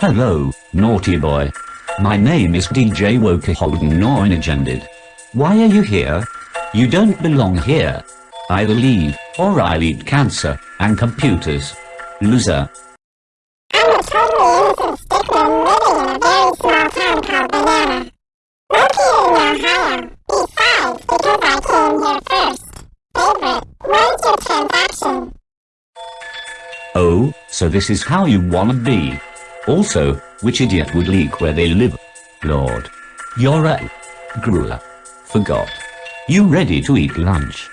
Hello, naughty boy. My name is DJ Woker Holden Noinagended. Why are you here? You don't belong here. Either leave, or I'll eat cancer, and computers. Loser. I'm a totally innocent stickman living in a very I here first. Favorite, your transaction? Oh, so this is how you wanna be. Also, which idiot would leak where they live? Lord. You're a... Gruler. Forgot. You ready to eat lunch?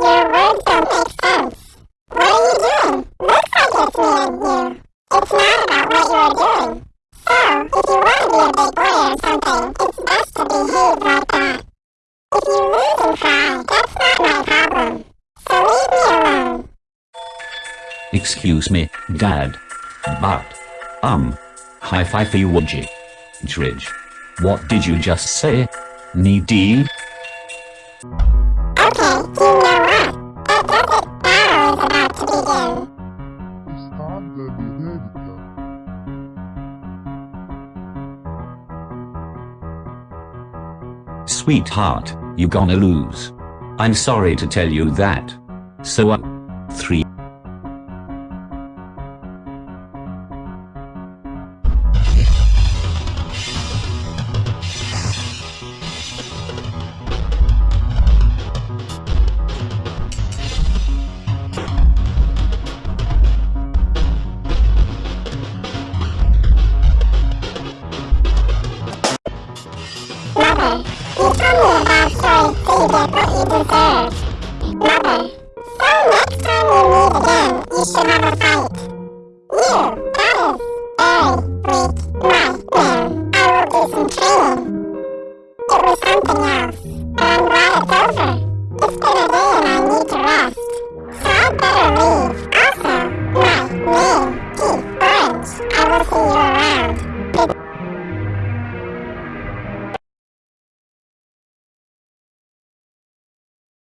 Your words don't make sense. What are you doing? Looks like it's me and you. It's not about what you're doing. So, if you want to be a big boy or something, it's best to behave like that. Excuse me, Dad. But, um, high five for you? Dridge. What did you just say? Needy? Okay, you know what? Battle is about to begin. Sweetheart, you gonna lose. I'm sorry to tell you that. So, uh, three. Mother, you told me a bad story so you get what you deserve. Mother, so next time we meet again, you should have a fight. You, that is very weak, my. I will do some training. It was something else, but I'm glad it's over. It's been a day and I need to rest. So I'd better leave.